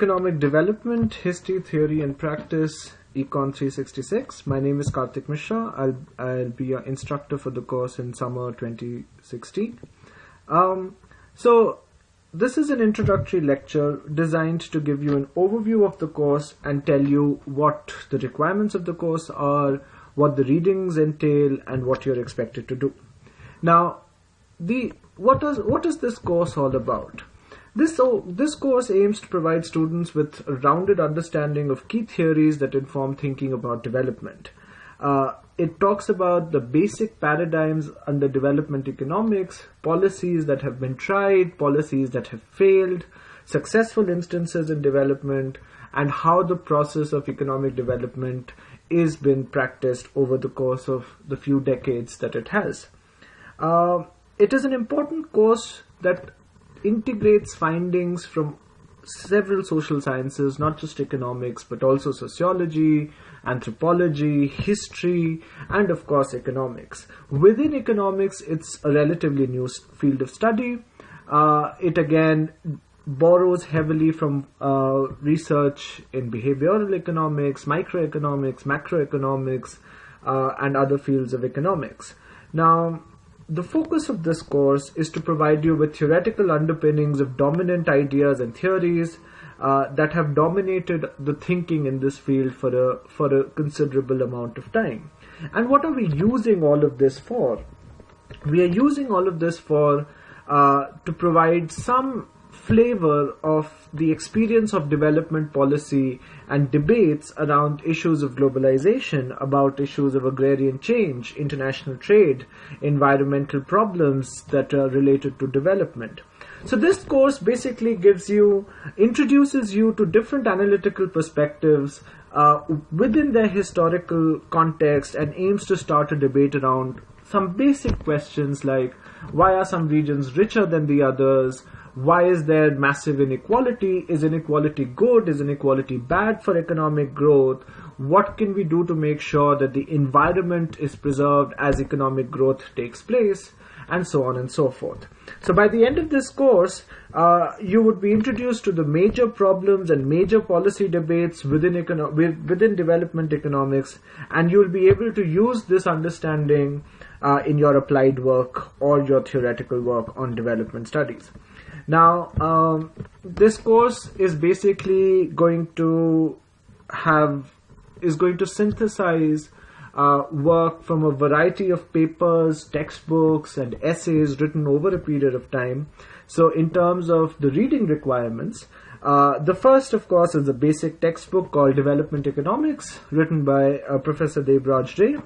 Economic Development, History, Theory and Practice, Econ 366. My name is Karthik Mishra. I'll, I'll be your instructor for the course in summer 2016. Um, so, this is an introductory lecture designed to give you an overview of the course and tell you what the requirements of the course are, what the readings entail, and what you're expected to do. Now, the what is what is this course all about? This, so, this course aims to provide students with a rounded understanding of key theories that inform thinking about development. Uh, it talks about the basic paradigms under development economics, policies that have been tried, policies that have failed, successful instances in development, and how the process of economic development is been practiced over the course of the few decades that it has. Uh, it is an important course that integrates findings from several social sciences, not just economics, but also sociology, anthropology, history, and of course economics. Within economics, it's a relatively new field of study. Uh, it again borrows heavily from uh, research in behavioral economics, microeconomics, macroeconomics, uh, and other fields of economics. Now, the focus of this course is to provide you with theoretical underpinnings of dominant ideas and theories uh, that have dominated the thinking in this field for a for a considerable amount of time. And what are we using all of this for? We are using all of this for uh, to provide some flavor of the experience of development policy and debates around issues of globalization, about issues of agrarian change, international trade, environmental problems that are related to development. So this course basically gives you, introduces you to different analytical perspectives uh, within their historical context and aims to start a debate around some basic questions like why are some regions richer than the others? Why is there massive inequality? Is inequality good? Is inequality bad for economic growth? What can we do to make sure that the environment is preserved as economic growth takes place? And so on and so forth. So by the end of this course, uh, you would be introduced to the major problems and major policy debates within econo- within development economics, and you will be able to use this understanding uh, in your applied work or your theoretical work on development studies. Now, um, this course is basically going to have is going to synthesize uh, work from a variety of papers, textbooks, and essays written over a period of time. So, in terms of the reading requirements, uh, the first, of course, is a basic textbook called Development Economics, written by uh, Professor Debraj Ray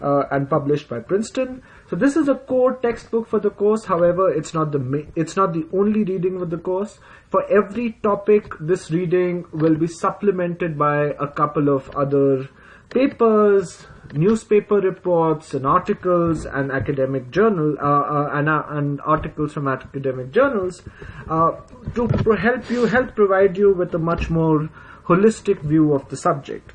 uh, and published by Princeton. So this is a core textbook for the course. However, it's not the ma- it's not the only reading of the course. For every topic, this reading will be supplemented by a couple of other papers, newspaper reports, and articles, and academic journal uh, uh, and, uh, and, articles from academic journals uh, to help you help provide you with a much more holistic view of the subject.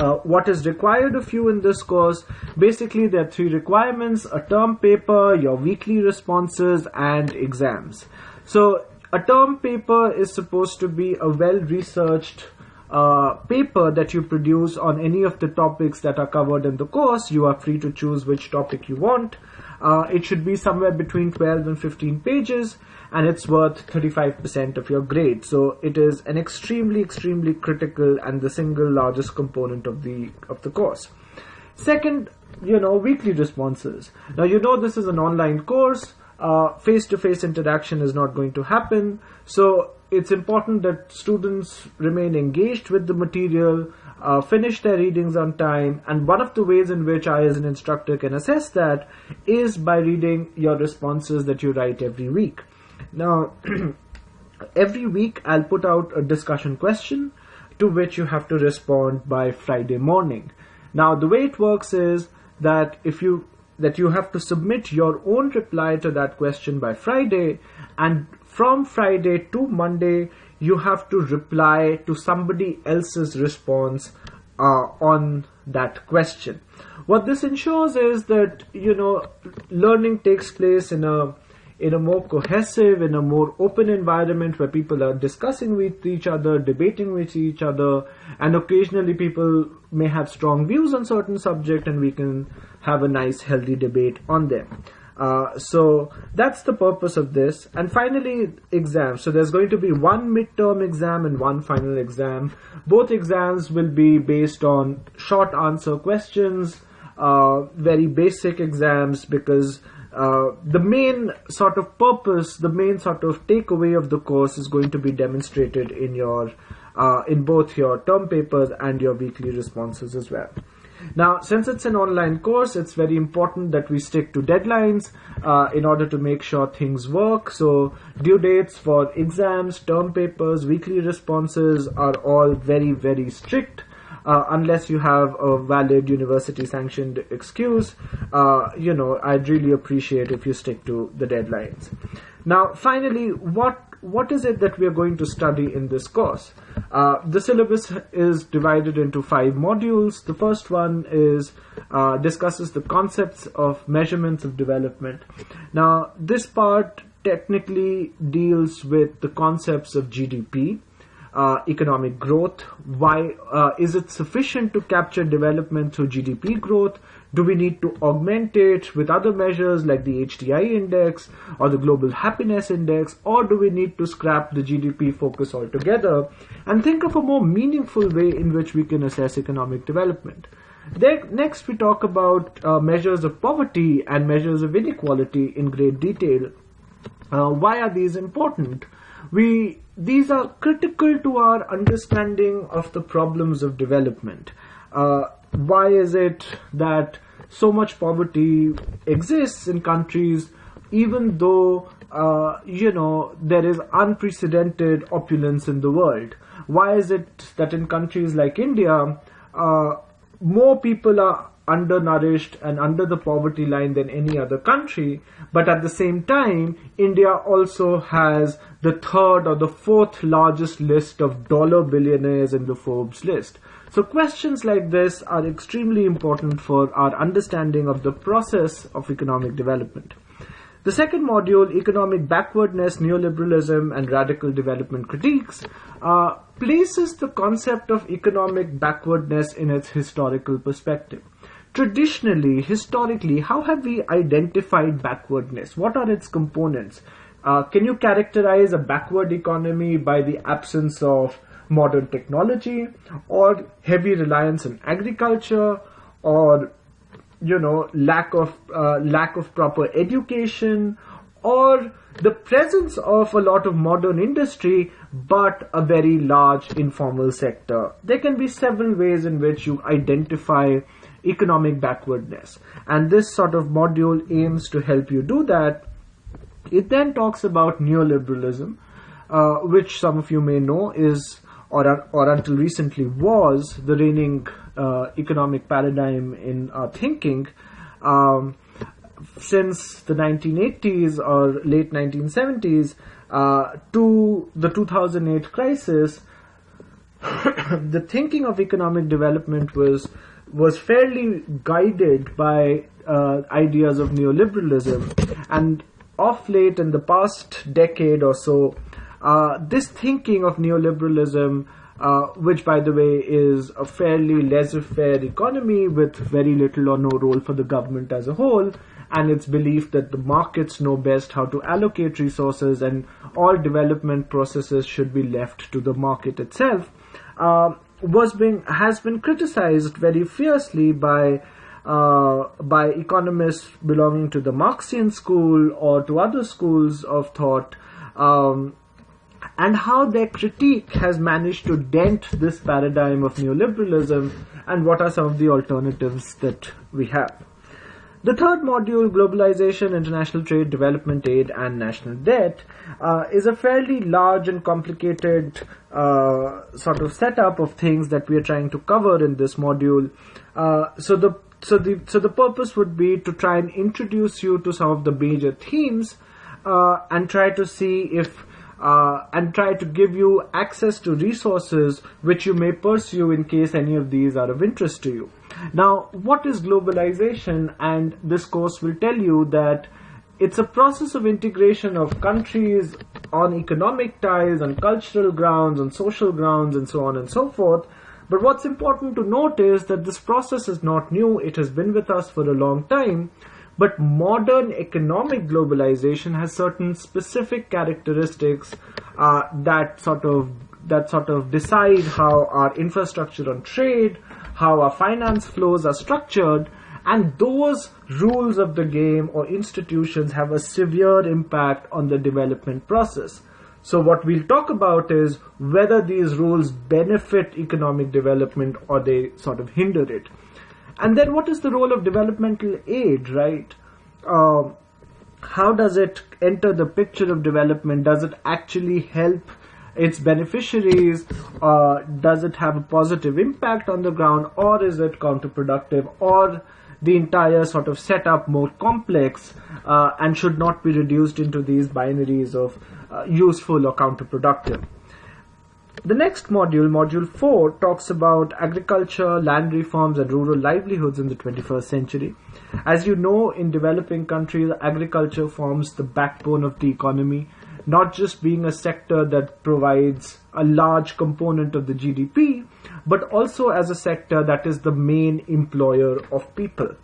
Uh, what is required of you in this course. Basically, there are three requirements, a term paper, your weekly responses, and exams. So, a term paper is supposed to be a well-researched uh, paper that you produce on any of the topics that are covered in the course. You are free to choose which topic you want. Uh, it should be somewhere between 12 and 15 pages and it's worth 35% of your grade. So it is an extremely, extremely critical and the single largest component of the of the course. Second, you know, weekly responses. Now you know this is an online course. Face to face interaction is not going to happen. So it's important that students remain engaged with the material, uh, finish their readings on time, and one of the ways in which I, as an instructor, can assess that is by reading your responses that you write every week. Now, every week I'll put out a discussion question to which you have to respond by Friday morning. Now, the way it works is that if you that you have to submit your own reply to that question by Friday, and from Friday to Monday, you have to reply to somebody else's response uh, on that question. What this ensures is that you know learning takes place in a in a more cohesive, in a more open environment where people are discussing with each other, debating with each other, and occasionally people may have strong views on certain subject and we can have a nice healthy debate on them. Uh, so that's the purpose of this. And finally, exams. So there's going to be one midterm exam and one final exam. Both exams will be based on short answer questions, uh, very basic exams because uh, the main sort of purpose, the main sort of takeaway of the course is going to be demonstrated in your, uh, in both your term papers and your weekly responses as well. Now, since it's an online course, it's very important that we stick to deadlines uh, in order to make sure things work. So, due dates for exams, term papers, weekly responses are all very, very strict. Uh, unless you have a valid university sanctioned excuse, uh, you know, I'd really appreciate if you stick to the deadlines. Now, finally, what what is it that we are going to study in this course? Uh, the syllabus is divided into five modules. The first one is uh, discusses the concepts of measurements of development. Now, this part technically deals with the concepts of GDP, uh, economic growth. Why uh, is it sufficient to capture development through GDP growth? Do we need to augment it with other measures like the HDI index or the global happiness index, or do we need to scrap the GDP focus altogether and think of a more meaningful way in which we can assess economic development? Then, next, we talk about uh, measures of poverty and measures of inequality in great detail. Uh, why are these important? We these are critical to our understanding of the problems of development. Uh, why is it that so much poverty exists in countries even though uh, you know there is unprecedented opulence in the world why is it that in countries like india uh, more people are undernourished and under the poverty line than any other country but at the same time india also has the third or the fourth largest list of dollar billionaires in the forbes list so questions like this are extremely important for our understanding of the process of economic development. The second module, Economic Backwardness, Neoliberalism and Radical Development Critiques, uh, places the concept of economic backwardness in its historical perspective. Traditionally, historically, how have we identified backwardness? What are its components? Uh, can you characterize a backward economy by the absence of modern technology or heavy reliance on agriculture or you know lack of uh, lack of proper education or the presence of a lot of modern industry but a very large informal sector there can be several ways in which you identify economic backwardness and this sort of module aims to help you do that it then talks about neoliberalism uh, which some of you may know is or, or until recently was the reigning uh, economic paradigm in our thinking. Um, since the 1980s or late 1970s uh, to the 2008 crisis, the thinking of economic development was was fairly guided by uh, ideas of neoliberalism, and off late in the past decade or so, uh, this thinking of neoliberalism, uh, which by the way is a fairly laissez-faire economy with very little or no role for the government as a whole, and its belief that the markets know best how to allocate resources and all development processes should be left to the market itself, uh, was being has been criticized very fiercely by uh, by economists belonging to the Marxian school or to other schools of thought. Um, and how their critique has managed to dent this paradigm of neoliberalism and what are some of the alternatives that we have. The third module, Globalization, International Trade, Development Aid, and National Debt, uh, is a fairly large and complicated uh, sort of setup of things that we are trying to cover in this module. Uh, so the so the so the purpose would be to try and introduce you to some of the major themes uh, and try to see if uh, and try to give you access to resources which you may pursue in case any of these are of interest to you. Now, what is globalization? And this course will tell you that it's a process of integration of countries on economic ties, on cultural grounds, on social grounds, and so on and so forth. But what's important to note is that this process is not new, it has been with us for a long time. But modern economic globalization has certain specific characteristics uh, that sort of that sort of decide how our infrastructure on trade, how our finance flows are structured, and those rules of the game or institutions have a severe impact on the development process. So what we'll talk about is whether these rules benefit economic development or they sort of hinder it. And then what is the role of developmental aid, right? Uh, how does it enter the picture of development? Does it actually help its beneficiaries? Uh, does it have a positive impact on the ground or is it counterproductive or the entire sort of setup more complex uh, and should not be reduced into these binaries of uh, useful or counterproductive. The next module, module 4, talks about agriculture, land reforms, and rural livelihoods in the 21st century. As you know, in developing countries, agriculture forms the backbone of the economy, not just being a sector that provides a large component of the GDP, but also as a sector that is the main employer of people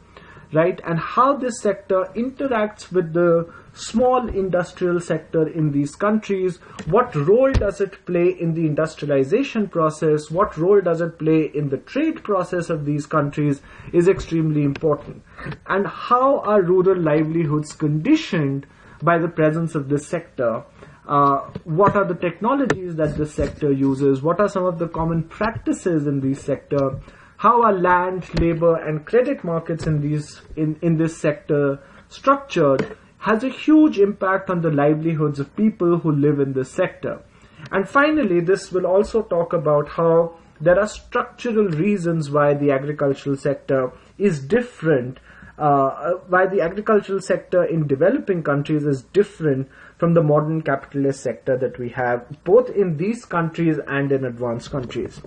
right? And how this sector interacts with the small industrial sector in these countries. What role does it play in the industrialization process? What role does it play in the trade process of these countries is extremely important. And how are rural livelihoods conditioned by the presence of this sector? Uh, what are the technologies that this sector uses? What are some of the common practices in this sector? how are land, labor, and credit markets in these in, in this sector structured has a huge impact on the livelihoods of people who live in this sector. And finally, this will also talk about how there are structural reasons why the agricultural sector is different, uh, why the agricultural sector in developing countries is different from the modern capitalist sector that we have both in these countries and in advanced countries.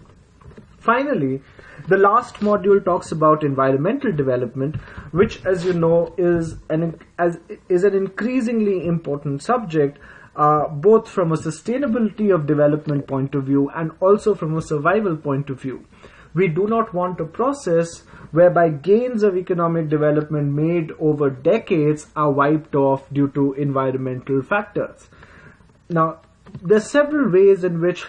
Finally, the last module talks about environmental development, which, as you know, is an as is an increasingly important subject, uh, both from a sustainability of development point of view and also from a survival point of view. We do not want a process whereby gains of economic development made over decades are wiped off due to environmental factors. Now, there are several ways in which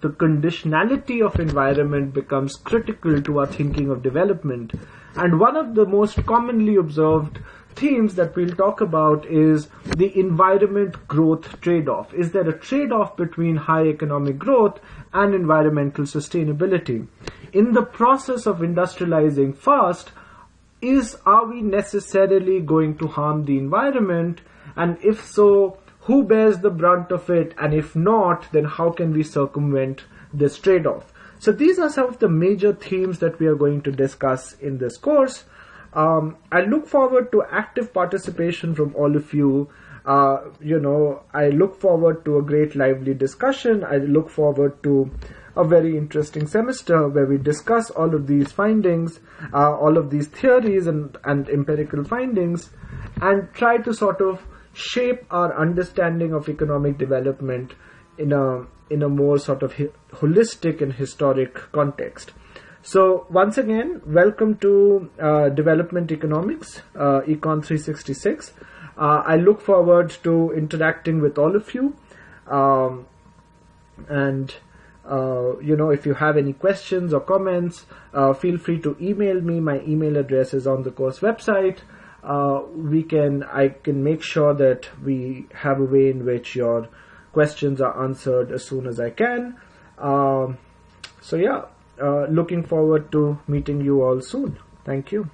the conditionality of environment becomes critical to our thinking of development. And one of the most commonly observed themes that we'll talk about is the environment growth trade-off. Is there a trade-off between high economic growth and environmental sustainability? In the process of industrializing fast, is are we necessarily going to harm the environment? And if so, who bears the brunt of it? And if not then how can we circumvent this trade-off? So these are some of the major themes that we are going to discuss in this course. Um, I look forward to active participation from all of you. Uh, you know I look forward to a great lively discussion. I look forward to a very interesting semester where we discuss all of these findings, uh, all of these theories and, and empirical findings, and try to sort of shape our understanding of economic development in a in a more sort of holistic and historic context. So once again, welcome to uh, Development Economics, uh, Econ 366. Uh, I look forward to interacting with all of you, um, and uh, you know if you have any questions or comments, uh, feel free to email me. My email address is on the course website uh, we can I can make sure that we have a way in which your questions are answered as soon as I can. Um, so yeah, uh, looking forward to meeting you all soon. Thank you.